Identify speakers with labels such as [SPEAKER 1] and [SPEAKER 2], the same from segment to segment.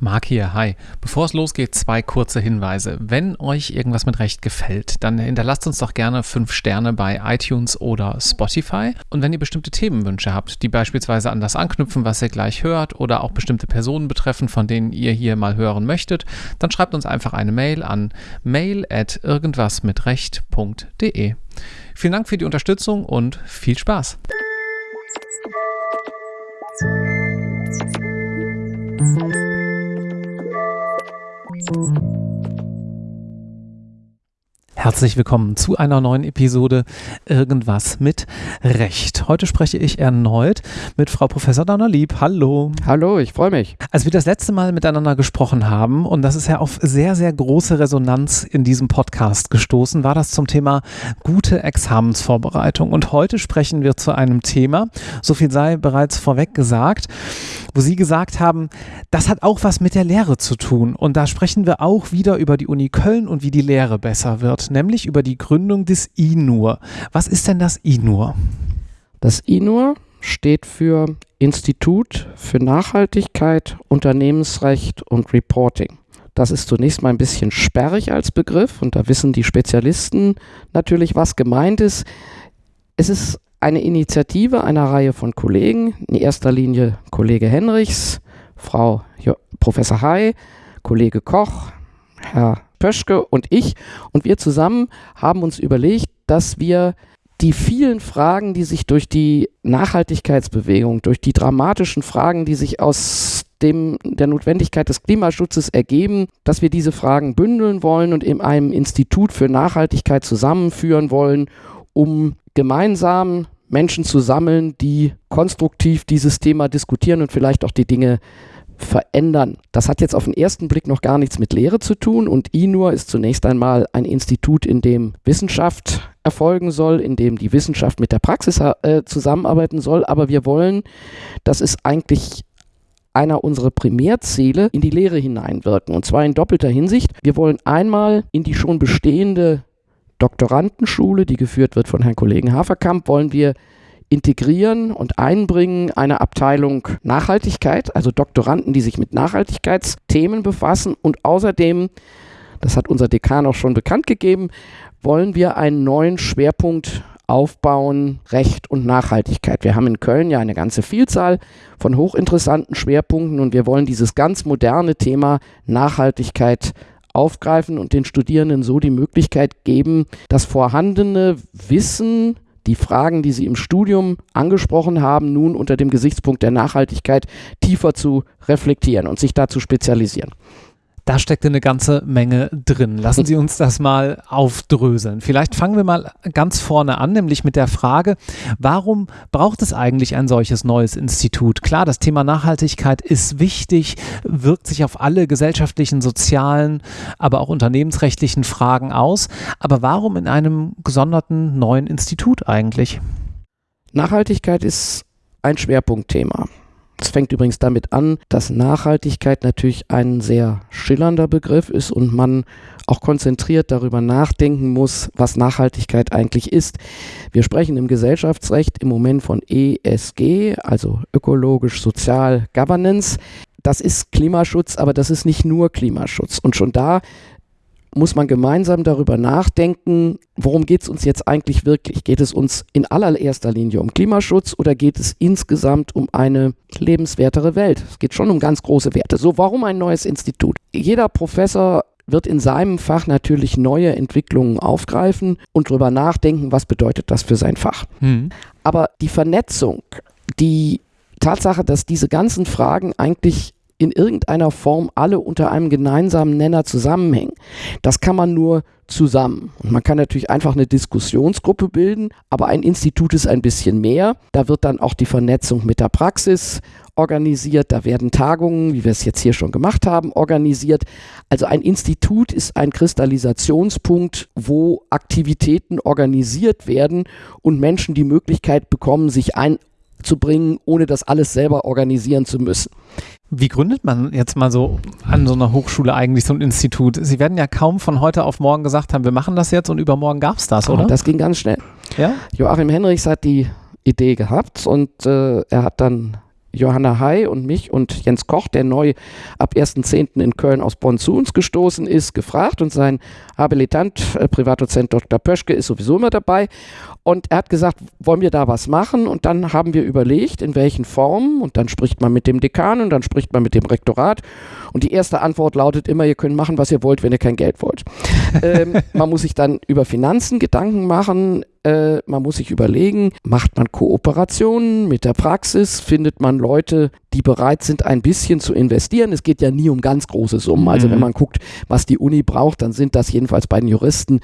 [SPEAKER 1] Marc hier, hi. Bevor es losgeht, zwei kurze Hinweise. Wenn euch irgendwas mit Recht gefällt, dann hinterlasst uns doch gerne fünf Sterne bei iTunes oder Spotify. Und wenn ihr bestimmte Themenwünsche habt, die beispielsweise an das anknüpfen, was ihr gleich hört, oder auch bestimmte Personen betreffen, von denen ihr hier mal hören möchtet, dann schreibt uns einfach eine Mail an mail at irgendwasmitrecht.de. Vielen Dank für die Unterstützung und viel Spaß. Herzlich willkommen zu einer neuen Episode Irgendwas mit Recht. Heute spreche ich erneut mit Frau Professor Donnerlieb. Hallo.
[SPEAKER 2] Hallo, ich freue mich.
[SPEAKER 1] Als wir das letzte Mal miteinander gesprochen haben, und das ist ja auf sehr, sehr große Resonanz in diesem Podcast gestoßen, war das zum Thema gute Examensvorbereitung. Und heute sprechen wir zu einem Thema, so viel sei bereits vorweg gesagt, wo Sie gesagt haben, das hat auch was mit der Lehre zu tun. Und da sprechen wir auch wieder über die Uni Köln und wie die Lehre besser wird nämlich über die Gründung des INUR. Was ist denn das INUR?
[SPEAKER 2] Das INUR steht für Institut für Nachhaltigkeit, Unternehmensrecht und Reporting. Das ist zunächst mal ein bisschen sperrig als Begriff und da wissen die Spezialisten natürlich, was gemeint ist. Es ist eine Initiative einer Reihe von Kollegen, in erster Linie Kollege Henrichs, Frau jo Professor Hay, Kollege Koch, Herr Pöschke und ich. Und wir zusammen haben uns überlegt, dass wir die vielen Fragen, die sich durch die Nachhaltigkeitsbewegung, durch die dramatischen Fragen, die sich aus dem, der Notwendigkeit des Klimaschutzes ergeben, dass wir diese Fragen bündeln wollen und in einem Institut für Nachhaltigkeit zusammenführen wollen, um gemeinsam Menschen zu sammeln, die konstruktiv dieses Thema diskutieren und vielleicht auch die Dinge verändern. Das hat jetzt auf den ersten Blick noch gar nichts mit Lehre zu tun und INUR ist zunächst einmal ein Institut, in dem Wissenschaft erfolgen soll, in dem die Wissenschaft mit der Praxis äh, zusammenarbeiten soll, aber wir wollen, dass es eigentlich einer unserer Primärziele in die Lehre hineinwirken. Und zwar in doppelter Hinsicht. Wir wollen einmal in die schon bestehende Doktorandenschule, die geführt wird von Herrn Kollegen Haferkamp, wollen wir integrieren und einbringen eine Abteilung Nachhaltigkeit, also Doktoranden, die sich mit Nachhaltigkeitsthemen befassen. Und außerdem, das hat unser Dekan auch schon bekannt gegeben, wollen wir einen neuen Schwerpunkt aufbauen, Recht und Nachhaltigkeit. Wir haben in Köln ja eine ganze Vielzahl von hochinteressanten Schwerpunkten und wir wollen dieses ganz moderne Thema Nachhaltigkeit aufgreifen und den Studierenden so die Möglichkeit geben, das vorhandene Wissen die Fragen, die Sie im Studium angesprochen haben, nun unter dem Gesichtspunkt der Nachhaltigkeit tiefer zu reflektieren und sich da zu spezialisieren.
[SPEAKER 1] Da steckt eine ganze Menge drin. Lassen Sie uns das mal aufdröseln. Vielleicht fangen wir mal ganz vorne an, nämlich mit der Frage, warum braucht es eigentlich ein solches neues Institut? Klar, das Thema Nachhaltigkeit ist wichtig, wirkt sich auf alle gesellschaftlichen, sozialen, aber auch unternehmensrechtlichen Fragen aus. Aber warum in einem gesonderten neuen Institut eigentlich?
[SPEAKER 2] Nachhaltigkeit ist ein Schwerpunktthema. Es fängt übrigens damit an, dass Nachhaltigkeit natürlich ein sehr schillernder Begriff ist und man auch konzentriert darüber nachdenken muss, was Nachhaltigkeit eigentlich ist. Wir sprechen im Gesellschaftsrecht im Moment von ESG, also ökologisch, sozial, Governance. Das ist Klimaschutz, aber das ist nicht nur Klimaschutz. Und schon da muss man gemeinsam darüber nachdenken, worum geht es uns jetzt eigentlich wirklich? Geht es uns in allererster Linie um Klimaschutz oder geht es insgesamt um eine lebenswertere Welt? Es geht schon um ganz große Werte. So, warum ein neues Institut? Jeder Professor wird in seinem Fach natürlich neue Entwicklungen aufgreifen und darüber nachdenken, was bedeutet das für sein Fach. Hm. Aber die Vernetzung, die Tatsache, dass diese ganzen Fragen eigentlich in irgendeiner Form alle unter einem gemeinsamen Nenner zusammenhängen. Das kann man nur zusammen. Und man kann natürlich einfach eine Diskussionsgruppe bilden, aber ein Institut ist ein bisschen mehr. Da wird dann auch die Vernetzung mit der Praxis organisiert, da werden Tagungen, wie wir es jetzt hier schon gemacht haben, organisiert. Also ein Institut ist ein Kristallisationspunkt, wo Aktivitäten organisiert werden und Menschen die Möglichkeit bekommen, sich einzubringen, ohne das alles selber organisieren zu müssen.
[SPEAKER 1] Wie gründet man jetzt mal so an so einer Hochschule eigentlich so ein Institut? Sie werden ja kaum von heute auf morgen gesagt haben, wir machen das jetzt und übermorgen gab es das, oder? Oh,
[SPEAKER 2] das ging ganz schnell. Ja? Joachim Henrichs hat die Idee gehabt und äh, er hat dann Johanna Hay und mich und Jens Koch, der neu ab 1.10. in Köln aus Bonn zu uns gestoßen ist, gefragt und sein Habilitant, äh, Privatdozent Dr. Pöschke, ist sowieso immer dabei. Und er hat gesagt, wollen wir da was machen? Und dann haben wir überlegt, in welchen Formen. Und dann spricht man mit dem Dekan und dann spricht man mit dem Rektorat. Und die erste Antwort lautet immer, ihr könnt machen, was ihr wollt, wenn ihr kein Geld wollt. ähm, man muss sich dann über Finanzen Gedanken machen. Äh, man muss sich überlegen, macht man Kooperationen mit der Praxis? Findet man Leute, die bereit sind, ein bisschen zu investieren? Es geht ja nie um ganz große Summen. Also mhm. wenn man guckt, was die Uni braucht, dann sind das jedenfalls bei den Juristen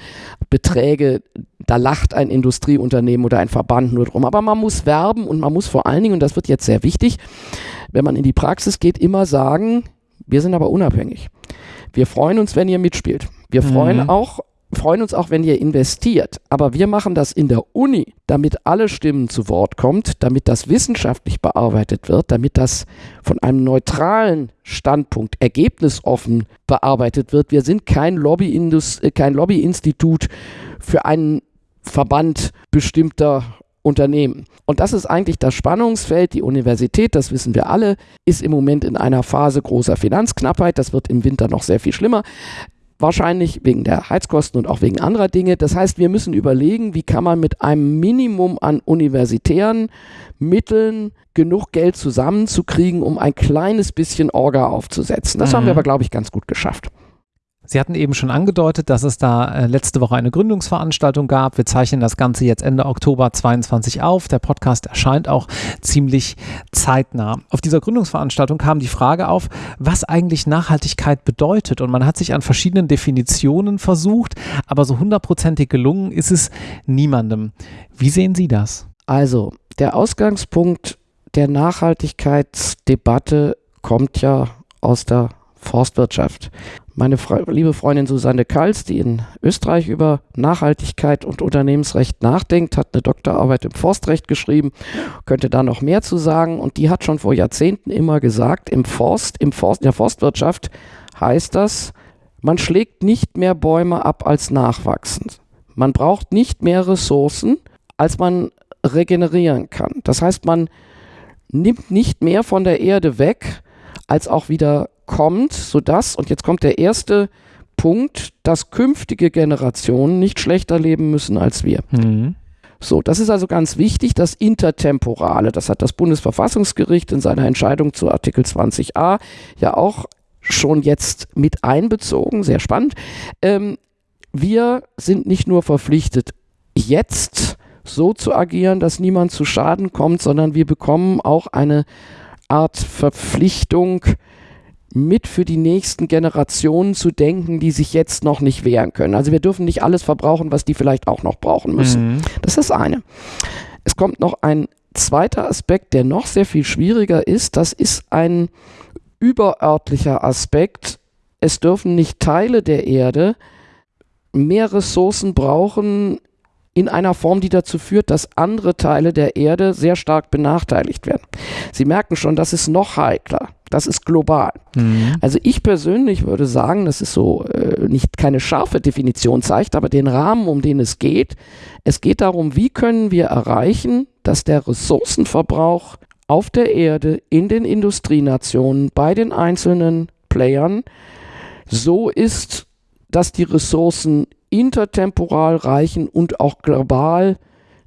[SPEAKER 2] Beträge, da lacht ein Industrieunternehmen oder ein Verband nur drum. Aber man muss werben und man muss vor allen Dingen, und das wird jetzt sehr wichtig, wenn man in die Praxis geht, immer sagen, wir sind aber unabhängig. Wir freuen uns, wenn ihr mitspielt. Wir freuen mhm. auch freuen uns auch, wenn ihr investiert. Aber wir machen das in der Uni, damit alle Stimmen zu Wort kommt, damit das wissenschaftlich bearbeitet wird, damit das von einem neutralen Standpunkt ergebnisoffen bearbeitet wird. Wir sind kein, Lobbyindus äh, kein Lobbyinstitut für einen Verband bestimmter Unternehmen. Und das ist eigentlich das Spannungsfeld. Die Universität, das wissen wir alle, ist im Moment in einer Phase großer Finanzknappheit. Das wird im Winter noch sehr viel schlimmer. Wahrscheinlich wegen der Heizkosten und auch wegen anderer Dinge. Das heißt, wir müssen überlegen, wie kann man mit einem Minimum an universitären Mitteln genug Geld zusammenzukriegen, um ein kleines bisschen Orga aufzusetzen. Das mhm. haben wir mhm. aber, glaube ich, ganz gut geschafft.
[SPEAKER 1] Sie hatten eben schon angedeutet, dass es da äh, letzte Woche eine Gründungsveranstaltung gab. Wir zeichnen das Ganze jetzt Ende Oktober 22 auf. Der Podcast erscheint auch ziemlich zeitnah. Auf dieser Gründungsveranstaltung kam die Frage auf, was eigentlich Nachhaltigkeit bedeutet. Und man hat sich an verschiedenen Definitionen versucht, aber so hundertprozentig gelungen ist es niemandem. Wie sehen Sie das?
[SPEAKER 2] Also, der Ausgangspunkt der Nachhaltigkeitsdebatte kommt ja aus der Forstwirtschaft. Meine Fre liebe Freundin Susanne Kals, die in Österreich über Nachhaltigkeit und Unternehmensrecht nachdenkt, hat eine Doktorarbeit im Forstrecht geschrieben, könnte da noch mehr zu sagen. Und die hat schon vor Jahrzehnten immer gesagt, im Forst, im Forst, in der Forstwirtschaft heißt das, man schlägt nicht mehr Bäume ab als nachwachsen. Man braucht nicht mehr Ressourcen, als man regenerieren kann. Das heißt, man nimmt nicht mehr von der Erde weg, als auch wieder kommt, sodass, und jetzt kommt der erste Punkt, dass künftige Generationen nicht schlechter leben müssen als wir. Mhm. So, das ist also ganz wichtig, das Intertemporale. Das hat das Bundesverfassungsgericht in seiner Entscheidung zu Artikel 20a ja auch schon jetzt mit einbezogen. Sehr spannend. Ähm, wir sind nicht nur verpflichtet, jetzt so zu agieren, dass niemand zu Schaden kommt, sondern wir bekommen auch eine Art Verpflichtung, mit für die nächsten Generationen zu denken, die sich jetzt noch nicht wehren können. Also wir dürfen nicht alles verbrauchen, was die vielleicht auch noch brauchen müssen. Mhm. Das ist das eine. Es kommt noch ein zweiter Aspekt, der noch sehr viel schwieriger ist. Das ist ein überörtlicher Aspekt. Es dürfen nicht Teile der Erde mehr Ressourcen brauchen in einer Form, die dazu führt, dass andere Teile der Erde sehr stark benachteiligt werden. Sie merken schon, das ist noch heikler. Das ist global. Mhm. Also ich persönlich würde sagen, das ist so äh, nicht keine scharfe Definition zeigt, aber den Rahmen, um den es geht. Es geht darum, wie können wir erreichen, dass der Ressourcenverbrauch auf der Erde, in den Industrienationen, bei den einzelnen Playern so ist, dass die Ressourcen intertemporal reichen und auch global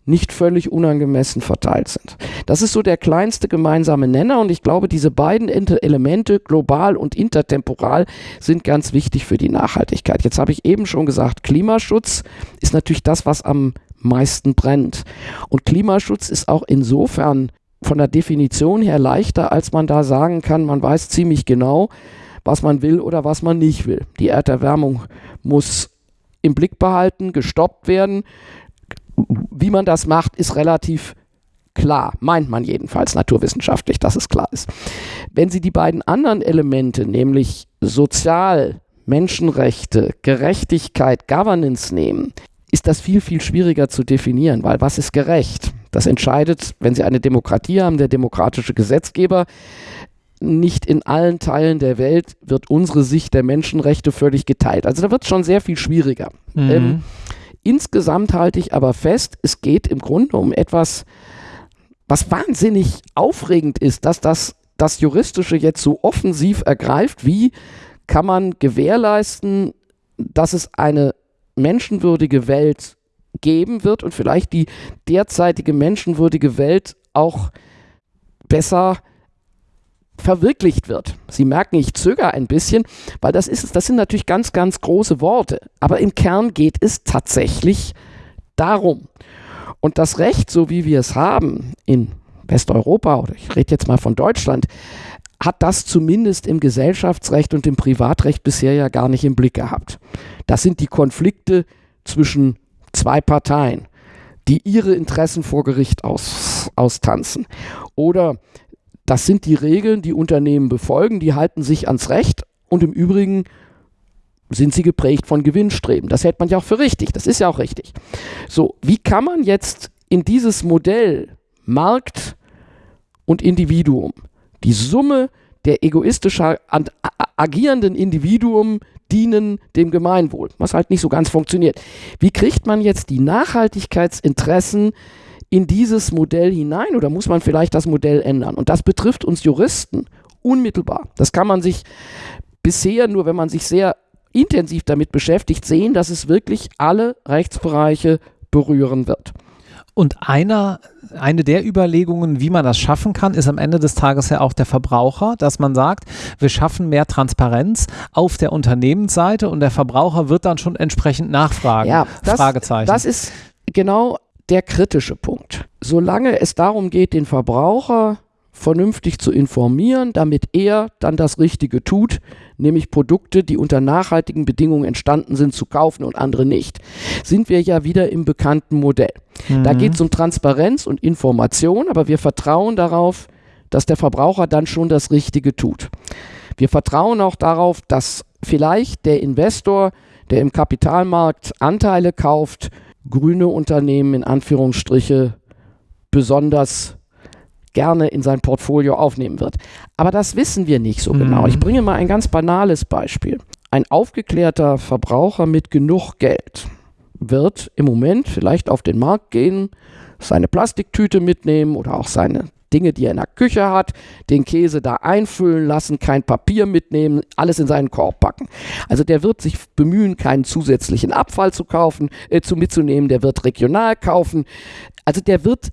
[SPEAKER 2] nicht völlig unangemessen verteilt sind. Das ist so der kleinste gemeinsame Nenner und ich glaube, diese beiden Elemente, global und intertemporal, sind ganz wichtig für die Nachhaltigkeit. Jetzt habe ich eben schon gesagt, Klimaschutz ist natürlich das, was am meisten brennt. Und Klimaschutz ist auch insofern von der Definition her leichter, als man da sagen kann, man weiß ziemlich genau, was man will oder was man nicht will. Die Erderwärmung muss im Blick behalten, gestoppt werden. Wie man das macht, ist relativ klar, meint man jedenfalls naturwissenschaftlich, dass es klar ist. Wenn Sie die beiden anderen Elemente, nämlich sozial, Menschenrechte, Gerechtigkeit, Governance nehmen, ist das viel, viel schwieriger zu definieren, weil was ist gerecht? Das entscheidet, wenn Sie eine Demokratie haben, der demokratische Gesetzgeber. Nicht in allen Teilen der Welt wird unsere Sicht der Menschenrechte völlig geteilt. Also da wird es schon sehr viel schwieriger. Mhm. Ähm, Insgesamt halte ich aber fest, es geht im Grunde um etwas, was wahnsinnig aufregend ist, dass das, das Juristische jetzt so offensiv ergreift, wie kann man gewährleisten, dass es eine menschenwürdige Welt geben wird und vielleicht die derzeitige menschenwürdige Welt auch besser verwirklicht wird. Sie merken, ich zögere ein bisschen, weil das ist das sind natürlich ganz ganz große Worte, aber im Kern geht es tatsächlich darum. Und das Recht, so wie wir es haben in Westeuropa oder ich rede jetzt mal von Deutschland, hat das zumindest im Gesellschaftsrecht und im Privatrecht bisher ja gar nicht im Blick gehabt. Das sind die Konflikte zwischen zwei Parteien, die ihre Interessen vor Gericht aus, austanzen. Oder das sind die Regeln, die Unternehmen befolgen, die halten sich ans Recht und im Übrigen sind sie geprägt von Gewinnstreben. Das hält man ja auch für richtig. Das ist ja auch richtig. So, wie kann man jetzt in dieses Modell Markt und Individuum die Summe der egoistisch agierenden Individuen dienen dem Gemeinwohl, was halt nicht so ganz funktioniert. Wie kriegt man jetzt die Nachhaltigkeitsinteressen in dieses Modell hinein oder muss man vielleicht das Modell ändern? Und das betrifft uns Juristen unmittelbar. Das kann man sich bisher nur, wenn man sich sehr intensiv damit beschäftigt, sehen, dass es wirklich alle Rechtsbereiche berühren wird.
[SPEAKER 1] Und einer, eine der Überlegungen, wie man das schaffen kann, ist am Ende des Tages ja auch der Verbraucher, dass man sagt, wir schaffen mehr Transparenz auf der Unternehmensseite und der Verbraucher wird dann schon entsprechend nachfragen.
[SPEAKER 2] Ja, das, Fragezeichen. das ist genau der kritische Punkt. Solange es darum geht, den Verbraucher vernünftig zu informieren, damit er dann das Richtige tut, nämlich Produkte, die unter nachhaltigen Bedingungen entstanden sind, zu kaufen und andere nicht, sind wir ja wieder im bekannten Modell. Mhm. Da geht es um Transparenz und Information, aber wir vertrauen darauf, dass der Verbraucher dann schon das Richtige tut. Wir vertrauen auch darauf, dass vielleicht der Investor, der im Kapitalmarkt Anteile kauft, grüne Unternehmen in Anführungsstriche besonders gerne in sein Portfolio aufnehmen wird. Aber das wissen wir nicht so genau. Ich mhm. bringe mal ein ganz banales Beispiel. Ein aufgeklärter Verbraucher mit genug Geld wird im Moment vielleicht auf den Markt gehen, seine Plastiktüte mitnehmen oder auch seine Dinge, die er in der Küche hat, den Käse da einfüllen lassen, kein Papier mitnehmen, alles in seinen Korb packen. Also der wird sich bemühen, keinen zusätzlichen Abfall zu kaufen, äh, zu mitzunehmen, der wird regional kaufen. Also der wird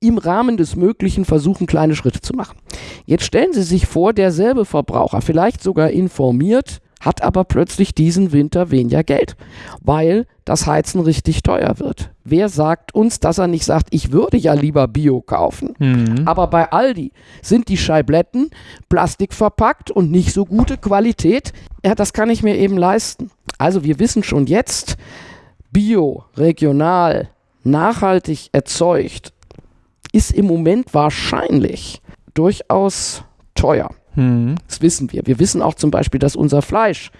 [SPEAKER 2] im Rahmen des Möglichen versuchen, kleine Schritte zu machen. Jetzt stellen Sie sich vor, derselbe Verbraucher, vielleicht sogar informiert, hat aber plötzlich diesen Winter weniger Geld, weil das Heizen richtig teuer wird. Wer sagt uns, dass er nicht sagt, ich würde ja lieber Bio kaufen? Mhm. Aber bei Aldi sind die Scheibletten plastikverpackt und nicht so gute Qualität. Ja, das kann ich mir eben leisten. Also wir wissen schon jetzt, Bio, regional, nachhaltig erzeugt, ist im Moment wahrscheinlich durchaus teuer. Hm. Das wissen wir. Wir wissen auch zum Beispiel, dass unser Fleisch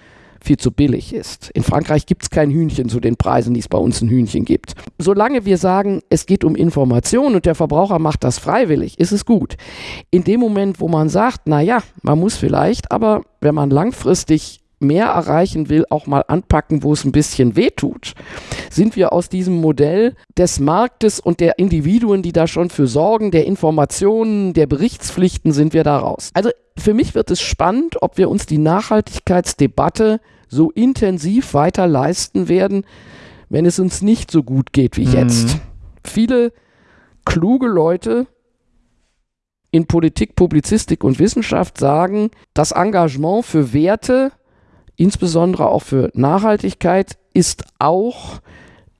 [SPEAKER 2] viel zu billig ist. In Frankreich gibt es kein Hühnchen zu den Preisen, die es bei uns ein Hühnchen gibt. Solange wir sagen, es geht um Information und der Verbraucher macht das freiwillig, ist es gut. In dem Moment, wo man sagt, naja, man muss vielleicht, aber wenn man langfristig mehr erreichen will, auch mal anpacken, wo es ein bisschen weh tut, sind wir aus diesem Modell des Marktes und der Individuen, die da schon für sorgen, der Informationen, der Berichtspflichten, sind wir da raus. Also für mich wird es spannend, ob wir uns die Nachhaltigkeitsdebatte so intensiv weiter leisten werden, wenn es uns nicht so gut geht wie mhm. jetzt. Viele kluge Leute in Politik, Publizistik und Wissenschaft sagen, das Engagement für Werte insbesondere auch für Nachhaltigkeit, ist auch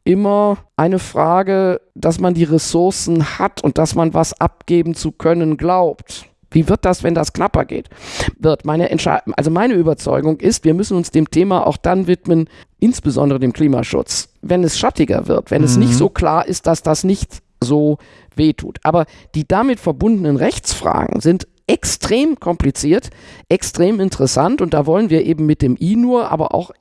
[SPEAKER 2] immer eine Frage, dass man die Ressourcen hat und dass man was abgeben zu können glaubt. Wie wird das, wenn das knapper geht? Wird meine also meine Überzeugung ist, wir müssen uns dem Thema auch dann widmen, insbesondere dem Klimaschutz, wenn es schattiger wird, wenn mhm. es nicht so klar ist, dass das nicht so wehtut. Aber die damit verbundenen Rechtsfragen sind extrem kompliziert, extrem interessant und da wollen wir eben mit dem I-Nur, aber auch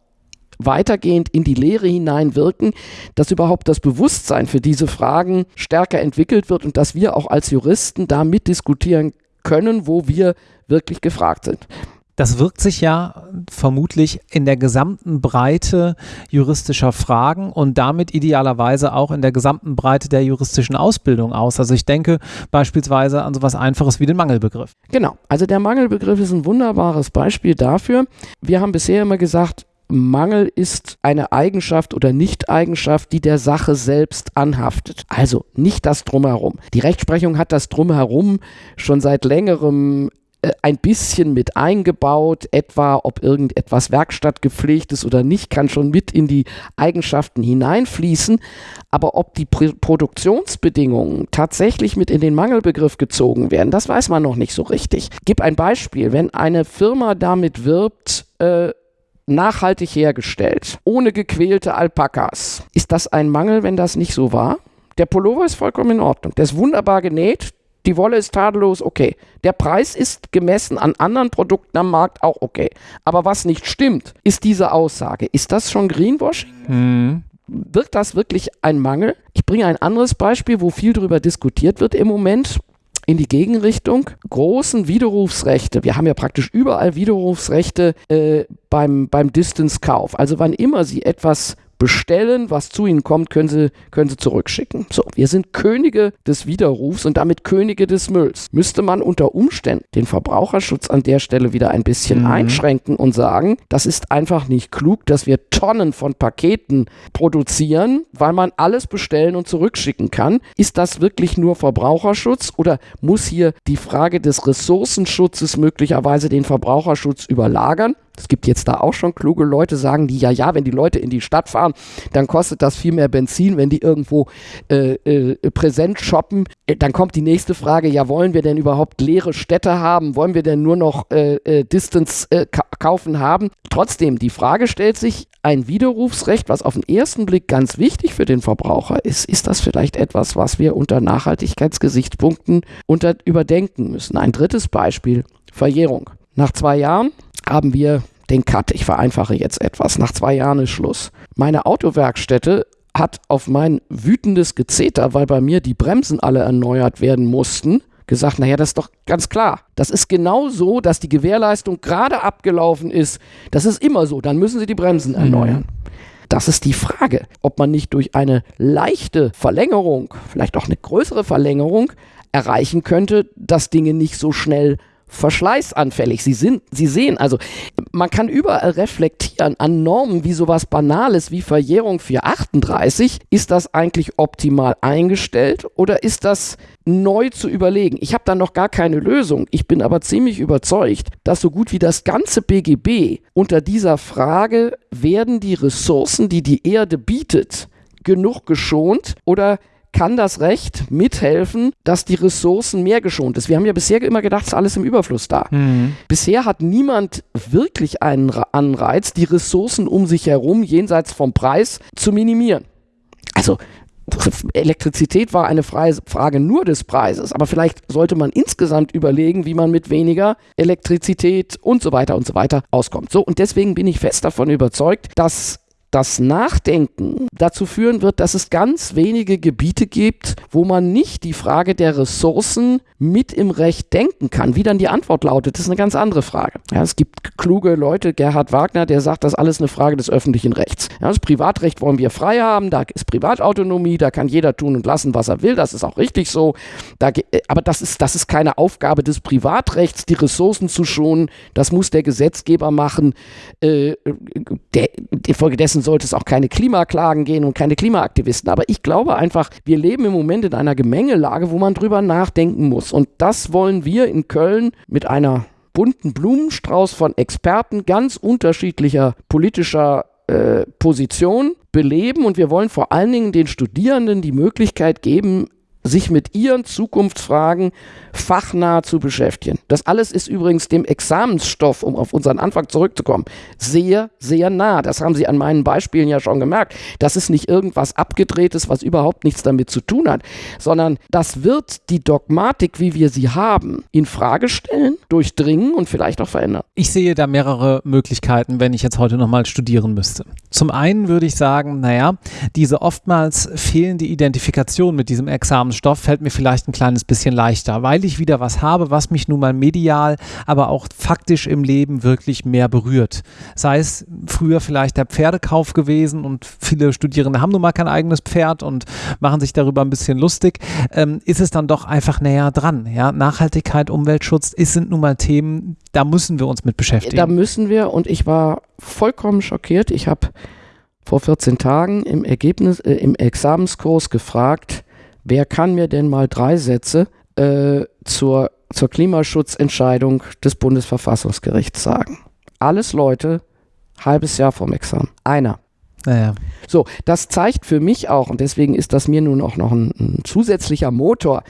[SPEAKER 2] weitergehend in die Lehre hineinwirken, dass überhaupt das Bewusstsein für diese Fragen stärker entwickelt wird und dass wir auch als Juristen da mitdiskutieren können, wo wir wirklich gefragt sind.
[SPEAKER 1] Das wirkt sich ja vermutlich in der gesamten Breite juristischer Fragen und damit idealerweise auch in der gesamten Breite der juristischen Ausbildung aus. Also ich denke beispielsweise an so etwas Einfaches wie den Mangelbegriff.
[SPEAKER 2] Genau, also der Mangelbegriff ist ein wunderbares Beispiel dafür. Wir haben bisher immer gesagt, Mangel ist eine Eigenschaft oder Nicht-Eigenschaft, die der Sache selbst anhaftet. Also nicht das Drumherum. Die Rechtsprechung hat das Drumherum schon seit längerem ein bisschen mit eingebaut, etwa ob irgendetwas werkstattgepflegt ist oder nicht, kann schon mit in die Eigenschaften hineinfließen. Aber ob die Pr Produktionsbedingungen tatsächlich mit in den Mangelbegriff gezogen werden, das weiß man noch nicht so richtig. Gib ein Beispiel. Wenn eine Firma damit wirbt, äh, nachhaltig hergestellt, ohne gequälte Alpakas. Ist das ein Mangel, wenn das nicht so war? Der Pullover ist vollkommen in Ordnung. Der ist wunderbar genäht. Die Wolle ist tadellos okay. Der Preis ist gemessen an anderen Produkten am Markt auch okay. Aber was nicht stimmt, ist diese Aussage. Ist das schon Greenwashing? Mhm. Wird das wirklich ein Mangel? Ich bringe ein anderes Beispiel, wo viel darüber diskutiert wird im Moment in die Gegenrichtung. Großen Widerrufsrechte, wir haben ja praktisch überall Widerrufsrechte äh, beim, beim Distance-Kauf. Also wann immer Sie etwas bestellen, was zu ihnen kommt, können sie, können sie zurückschicken. So, wir sind Könige des Widerrufs und damit Könige des Mülls. Müsste man unter Umständen den Verbraucherschutz an der Stelle wieder ein bisschen mhm. einschränken und sagen, das ist einfach nicht klug, dass wir Tonnen von Paketen produzieren, weil man alles bestellen und zurückschicken kann. Ist das wirklich nur Verbraucherschutz oder muss hier die Frage des Ressourcenschutzes möglicherweise den Verbraucherschutz überlagern? Es gibt jetzt da auch schon kluge Leute, sagen die, ja, ja, wenn die Leute in die Stadt fahren, dann kostet das viel mehr Benzin. Wenn die irgendwo äh, äh, präsent shoppen, äh, dann kommt die nächste Frage, ja, wollen wir denn überhaupt leere Städte haben? Wollen wir denn nur noch äh, äh, Distance äh, ka kaufen haben? Trotzdem, die Frage stellt sich, ein Widerrufsrecht, was auf den ersten Blick ganz wichtig für den Verbraucher ist, ist das vielleicht etwas, was wir unter Nachhaltigkeitsgesichtspunkten unter überdenken müssen? Ein drittes Beispiel, Verjährung. Nach zwei Jahren haben wir den Cut. Ich vereinfache jetzt etwas. Nach zwei Jahren ist Schluss. Meine Autowerkstätte hat auf mein wütendes Gezeter, weil bei mir die Bremsen alle erneuert werden mussten, gesagt, naja, das ist doch ganz klar. Das ist genau so, dass die Gewährleistung gerade abgelaufen ist. Das ist immer so. Dann müssen sie die Bremsen mhm. erneuern. Mhm. Das ist die Frage, ob man nicht durch eine leichte Verlängerung, vielleicht auch eine größere Verlängerung, erreichen könnte, dass Dinge nicht so schnell verschleißanfällig. Sie sind, sie sehen, also man kann überall reflektieren an Normen wie sowas Banales wie Verjährung 438. Ist das eigentlich optimal eingestellt oder ist das neu zu überlegen? Ich habe da noch gar keine Lösung. Ich bin aber ziemlich überzeugt, dass so gut wie das ganze BGB unter dieser Frage, werden die Ressourcen, die die Erde bietet, genug geschont oder kann das Recht mithelfen, dass die Ressourcen mehr geschont ist. Wir haben ja bisher immer gedacht, es ist alles im Überfluss da. Mhm. Bisher hat niemand wirklich einen Anreiz, die Ressourcen um sich herum jenseits vom Preis zu minimieren. Also Elektrizität war eine Frage nur des Preises, aber vielleicht sollte man insgesamt überlegen, wie man mit weniger Elektrizität und so weiter und so weiter auskommt. So, und deswegen bin ich fest davon überzeugt, dass das Nachdenken dazu führen wird, dass es ganz wenige Gebiete gibt, wo man nicht die Frage der Ressourcen mit im Recht denken kann. Wie dann die Antwort lautet, ist eine ganz andere Frage. Ja, es gibt kluge Leute, Gerhard Wagner, der sagt, das ist alles eine Frage des öffentlichen Rechts. Ja, das Privatrecht wollen wir frei haben, da ist Privatautonomie, da kann jeder tun und lassen, was er will, das ist auch richtig so. Da, aber das ist, das ist keine Aufgabe des Privatrechts, die Ressourcen zu schonen, das muss der Gesetzgeber machen. Äh, der, infolgedessen sollte es auch keine Klimaklagen gehen und keine Klimaaktivisten. Aber ich glaube einfach, wir leben im Moment in einer Gemengelage, wo man drüber nachdenken muss. Und das wollen wir in Köln mit einer bunten Blumenstrauß von Experten ganz unterschiedlicher politischer äh, Position beleben. Und wir wollen vor allen Dingen den Studierenden die Möglichkeit geben, sich mit ihren Zukunftsfragen fachnah zu beschäftigen. Das alles ist übrigens dem Examensstoff, um auf unseren Anfang zurückzukommen, sehr, sehr nah. Das haben Sie an meinen Beispielen ja schon gemerkt. Das ist nicht irgendwas Abgedrehtes, was überhaupt nichts damit zu tun hat, sondern das wird die Dogmatik, wie wir sie haben, in Frage stellen, durchdringen und vielleicht auch verändern.
[SPEAKER 1] Ich sehe da mehrere Möglichkeiten, wenn ich jetzt heute nochmal studieren müsste. Zum einen würde ich sagen, naja, diese oftmals fehlende Identifikation mit diesem Examensstoff Stoff fällt mir vielleicht ein kleines bisschen leichter, weil ich wieder was habe, was mich nun mal medial, aber auch faktisch im Leben wirklich mehr berührt. Sei es früher vielleicht der Pferdekauf gewesen und viele Studierende haben nun mal kein eigenes Pferd und machen sich darüber ein bisschen lustig, ähm, ist es dann doch einfach näher dran. Ja? Nachhaltigkeit, Umweltschutz ist, sind nun mal Themen, da müssen wir uns mit beschäftigen.
[SPEAKER 2] Da müssen wir und ich war vollkommen schockiert. Ich habe vor 14 Tagen im Ergebnis, äh, im Examenskurs gefragt, wer kann mir denn mal drei Sätze äh, zur, zur Klimaschutzentscheidung des Bundesverfassungsgerichts sagen? Alles Leute, halbes Jahr vom Examen. Einer.
[SPEAKER 1] Naja.
[SPEAKER 2] So, das zeigt für mich auch, und deswegen ist das mir nun auch noch ein, ein zusätzlicher Motor,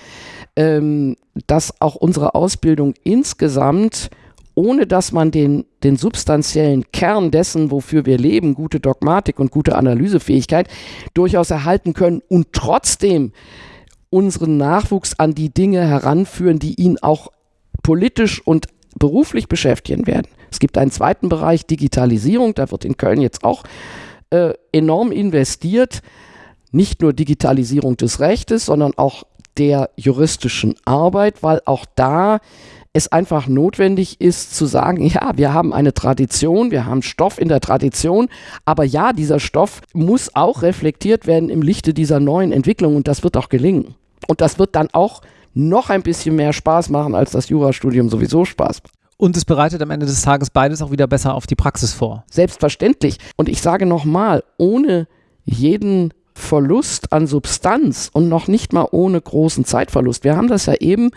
[SPEAKER 2] ähm, dass auch unsere Ausbildung insgesamt ohne dass man den, den substanziellen Kern dessen, wofür wir leben, gute Dogmatik und gute Analysefähigkeit, durchaus erhalten können und trotzdem unseren Nachwuchs an die Dinge heranführen, die ihn auch politisch und beruflich beschäftigen werden. Es gibt einen zweiten Bereich, Digitalisierung, da wird in Köln jetzt auch äh, enorm investiert. Nicht nur Digitalisierung des Rechtes, sondern auch der juristischen Arbeit, weil auch da es einfach notwendig ist zu sagen, ja, wir haben eine Tradition, wir haben Stoff in der Tradition, aber ja, dieser Stoff muss auch reflektiert werden im Lichte dieser neuen Entwicklung und das wird auch gelingen. Und das wird dann auch noch ein bisschen mehr Spaß machen, als das Jurastudium sowieso Spaß macht.
[SPEAKER 1] Und es bereitet am Ende des Tages beides auch wieder besser auf die Praxis vor.
[SPEAKER 2] Selbstverständlich. Und ich sage nochmal, ohne jeden Verlust an Substanz und noch nicht mal ohne großen Zeitverlust. Wir haben das ja eben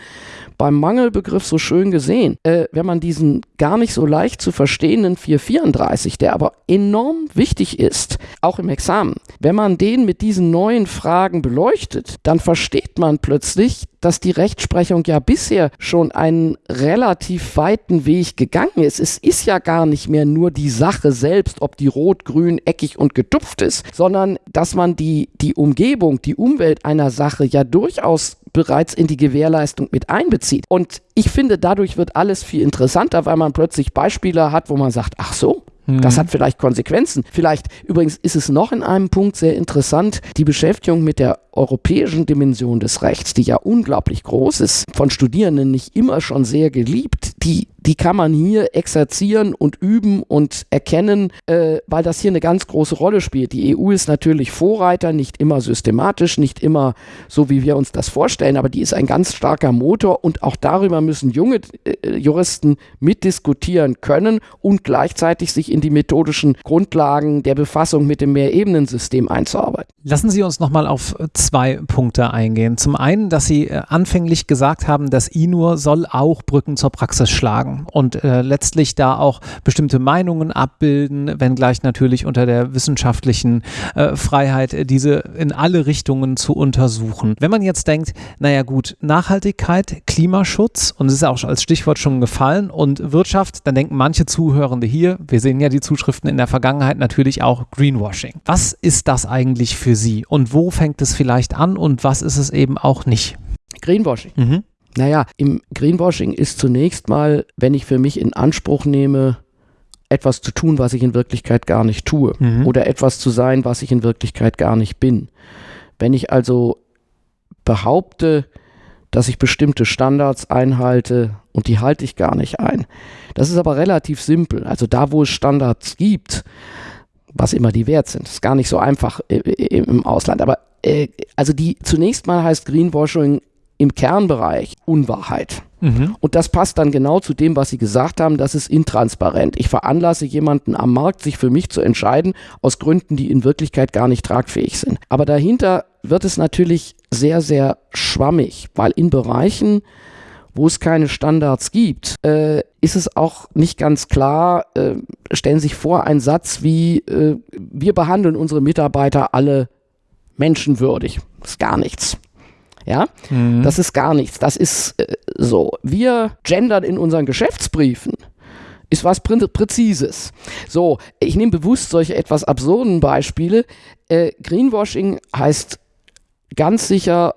[SPEAKER 2] beim Mangelbegriff so schön gesehen. Äh, wenn man diesen gar nicht so leicht zu verstehenden 434, der aber enorm wichtig ist, auch im Examen, wenn man den mit diesen neuen Fragen beleuchtet, dann versteht man plötzlich, dass die Rechtsprechung ja bisher schon einen relativ weiten Weg gegangen ist. Es ist ja gar nicht mehr nur die Sache selbst, ob die rot, grün, eckig und getupft ist, sondern dass man die, die Umgebung, die Umwelt einer Sache ja durchaus bereits in die Gewährleistung mit einbezieht. Und ich finde, dadurch wird alles viel interessanter, weil man plötzlich Beispiele hat, wo man sagt, ach so, das mhm. hat vielleicht Konsequenzen. Vielleicht, übrigens ist es noch in einem Punkt sehr interessant, die Beschäftigung mit der europäischen Dimension des Rechts, die ja unglaublich groß ist, von Studierenden nicht immer schon sehr geliebt, die, die kann man hier exerzieren und üben und erkennen, äh, weil das hier eine ganz große Rolle spielt. Die EU ist natürlich Vorreiter, nicht immer systematisch, nicht immer so, wie wir uns das vorstellen, aber die ist ein ganz starker Motor und auch darüber müssen junge äh, Juristen mitdiskutieren können und gleichzeitig sich in die methodischen Grundlagen der Befassung mit dem Mehrebenensystem einzuarbeiten.
[SPEAKER 1] Lassen Sie uns nochmal auf zwei Punkte eingehen. Zum einen, dass Sie äh, anfänglich gesagt haben, dass INUR soll auch Brücken zur Praxis schlagen und äh, letztlich da auch bestimmte Meinungen abbilden, wenngleich natürlich unter der wissenschaftlichen äh, Freiheit, äh, diese in alle Richtungen zu untersuchen. Wenn man jetzt denkt, naja gut, Nachhaltigkeit, Klimaschutz, und es ist auch als Stichwort schon gefallen, und Wirtschaft, dann denken manche Zuhörende hier, wir sehen ja die Zuschriften in der Vergangenheit natürlich auch Greenwashing. Was ist das eigentlich für Sie und wo fängt es vielleicht vielleicht an und was ist es eben auch nicht?
[SPEAKER 2] Greenwashing. Mhm. Naja, im Greenwashing ist zunächst mal, wenn ich für mich in Anspruch nehme, etwas zu tun, was ich in Wirklichkeit gar nicht tue mhm. oder etwas zu sein, was ich in Wirklichkeit gar nicht bin. Wenn ich also behaupte, dass ich bestimmte Standards einhalte und die halte ich gar nicht ein. Das ist aber relativ simpel. Also da, wo es Standards gibt, was immer die wert sind, ist gar nicht so einfach im Ausland. Aber äh, also die zunächst mal heißt Greenwashing im Kernbereich Unwahrheit. Mhm. Und das passt dann genau zu dem, was Sie gesagt haben, das ist intransparent. Ich veranlasse jemanden am Markt, sich für mich zu entscheiden, aus Gründen, die in Wirklichkeit gar nicht tragfähig sind. Aber dahinter wird es natürlich sehr, sehr schwammig, weil in Bereichen, wo es keine Standards gibt, äh, ist es auch nicht ganz klar, äh, stellen Sie sich vor, ein Satz wie, äh, wir behandeln unsere Mitarbeiter alle menschenwürdig. Das ist gar nichts. Ja, mhm. das ist gar nichts. Das ist äh, so. Wir gendern in unseren Geschäftsbriefen. Ist was Prä Präzises. So, ich nehme bewusst solche etwas absurden Beispiele. Äh, Greenwashing heißt ganz sicher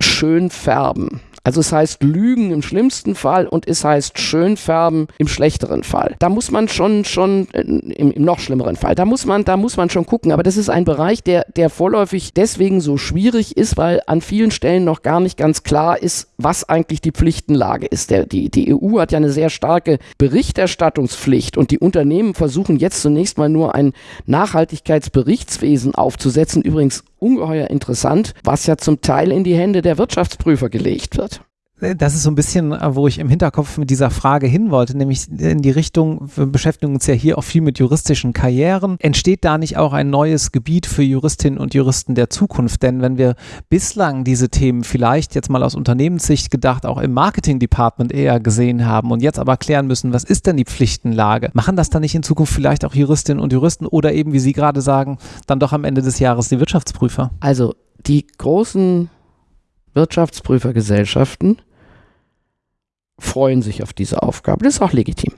[SPEAKER 2] schön färben. Also es heißt Lügen im schlimmsten Fall und es heißt Schönfärben im schlechteren Fall. Da muss man schon, schon äh, im, im, noch schlimmeren Fall, da muss man, da muss man schon gucken. Aber das ist ein Bereich, der, der vorläufig deswegen so schwierig ist, weil an vielen Stellen noch gar nicht ganz klar ist, was eigentlich die Pflichtenlage ist. Der, die, die EU hat ja eine sehr starke Berichterstattungspflicht und die Unternehmen versuchen jetzt zunächst mal nur ein Nachhaltigkeitsberichtswesen aufzusetzen. Übrigens ungeheuer interessant, was ja zum Teil in die Hände der Wirtschaftsprüfer gelegt wird.
[SPEAKER 1] Das ist so ein bisschen, äh, wo ich im Hinterkopf mit dieser Frage hin wollte, nämlich in die Richtung, wir beschäftigen uns ja hier auch viel mit juristischen Karrieren. Entsteht da nicht auch ein neues Gebiet für Juristinnen und Juristen der Zukunft? Denn wenn wir bislang diese Themen vielleicht jetzt mal aus Unternehmenssicht gedacht auch im Marketing-Department eher gesehen haben und jetzt aber klären müssen, was ist denn die Pflichtenlage? Machen das dann nicht in Zukunft vielleicht auch Juristinnen und Juristen oder eben, wie Sie gerade sagen, dann doch am Ende des Jahres die Wirtschaftsprüfer?
[SPEAKER 2] Also die großen Wirtschaftsprüfergesellschaften freuen sich auf diese Aufgabe. Das ist auch legitim.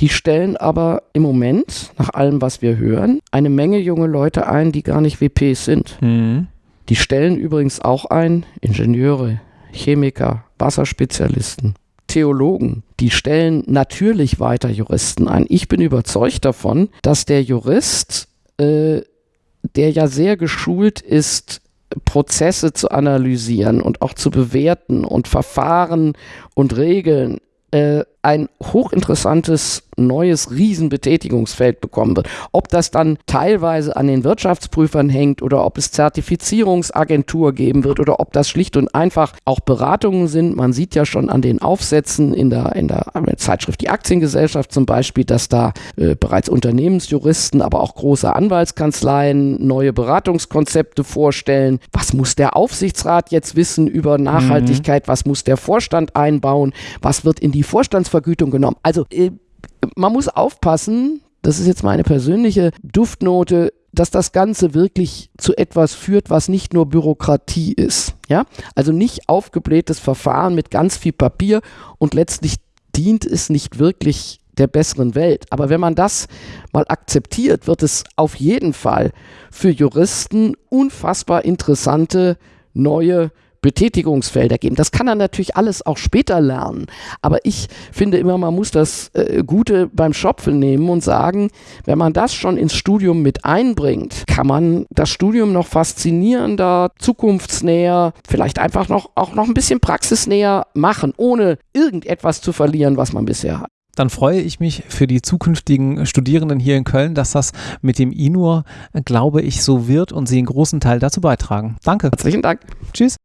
[SPEAKER 2] Die stellen aber im Moment, nach allem, was wir hören, eine Menge junge Leute ein, die gar nicht WPs sind. Mhm. Die stellen übrigens auch ein Ingenieure, Chemiker, Wasserspezialisten, Theologen. Die stellen natürlich weiter Juristen ein. Ich bin überzeugt davon, dass der Jurist, äh, der ja sehr geschult ist, Prozesse zu analysieren und auch zu bewerten und Verfahren und Regeln äh, ein hochinteressantes neues Riesenbetätigungsfeld bekommen wird. Ob das dann teilweise an den Wirtschaftsprüfern hängt oder ob es Zertifizierungsagentur geben wird oder ob das schlicht und einfach auch Beratungen sind. Man sieht ja schon an den Aufsätzen in der, in der Zeitschrift Die Aktiengesellschaft zum Beispiel, dass da äh, bereits Unternehmensjuristen, aber auch große Anwaltskanzleien neue Beratungskonzepte vorstellen. Was muss der Aufsichtsrat jetzt wissen über Nachhaltigkeit? Mhm. Was muss der Vorstand einbauen? Was wird in die Vorstandsvergütung genommen? Also äh, man muss aufpassen, das ist jetzt meine persönliche Duftnote, dass das Ganze wirklich zu etwas führt, was nicht nur Bürokratie ist. Ja? Also nicht aufgeblähtes Verfahren mit ganz viel Papier und letztlich dient es nicht wirklich der besseren Welt. Aber wenn man das mal akzeptiert, wird es auf jeden Fall für Juristen unfassbar interessante neue Betätigungsfelder geben. Das kann er natürlich alles auch später lernen. Aber ich finde immer, man muss das äh, Gute beim Schopfen nehmen und sagen, wenn man das schon ins Studium mit einbringt, kann man das Studium noch faszinierender, zukunftsnäher, vielleicht einfach noch auch noch ein bisschen praxisnäher machen, ohne irgendetwas zu verlieren, was man bisher hat
[SPEAKER 1] dann freue ich mich für die zukünftigen Studierenden hier in Köln, dass das mit dem INUR, glaube ich, so wird und sie einen großen Teil dazu beitragen. Danke.
[SPEAKER 2] Herzlichen Dank.
[SPEAKER 1] Tschüss.